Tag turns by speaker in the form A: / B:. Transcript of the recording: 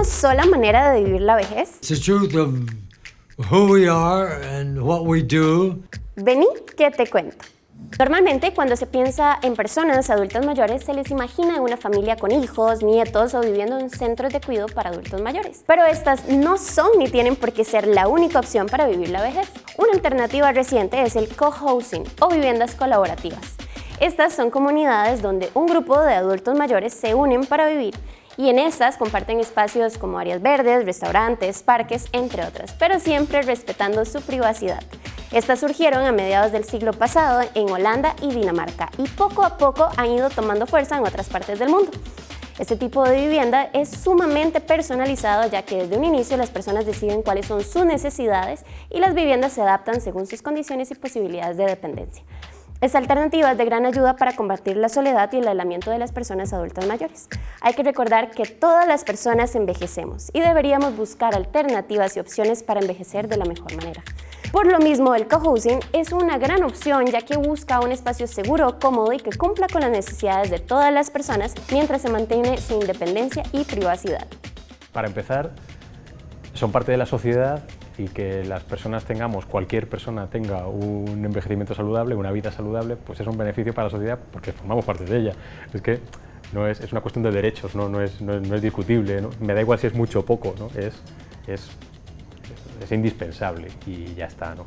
A: una sola manera de vivir la vejez?
B: It's the truth of who we are and what we do.
A: Vení, que te cuento. Normalmente, cuando se piensa en personas adultas mayores, se les imagina una familia con hijos, nietos o viviendo en centros de cuidado para adultos mayores. Pero estas no son ni tienen por qué ser la única opción para vivir la vejez. Una alternativa reciente es el co-housing o viviendas colaborativas. Estas son comunidades donde un grupo de adultos mayores se unen para vivir y en estas comparten espacios como áreas verdes, restaurantes, parques, entre otras, pero siempre respetando su privacidad. Estas surgieron a mediados del siglo pasado en Holanda y Dinamarca y poco a poco han ido tomando fuerza en otras partes del mundo. Este tipo de vivienda es sumamente personalizado ya que desde un inicio las personas deciden cuáles son sus necesidades y las viviendas se adaptan según sus condiciones y posibilidades de dependencia. Esta alternativa es de gran ayuda para combatir la soledad y el aislamiento de las personas adultas mayores. Hay que recordar que todas las personas envejecemos y deberíamos buscar alternativas y opciones para envejecer de la mejor manera. Por lo mismo, el cohousing es una gran opción ya que busca un espacio seguro, cómodo y que cumpla con las necesidades de todas las personas mientras se mantiene su independencia y privacidad.
C: Para empezar, son parte de la sociedad y que las personas tengamos, cualquier persona tenga un envejecimiento saludable, una vida saludable, pues es un beneficio para la sociedad porque formamos parte de ella. Es que no es, es una cuestión de derechos, no, no, es, no, es, discutible, me da igual si es mucho o poco, es es indispensable y ya está. ¿no?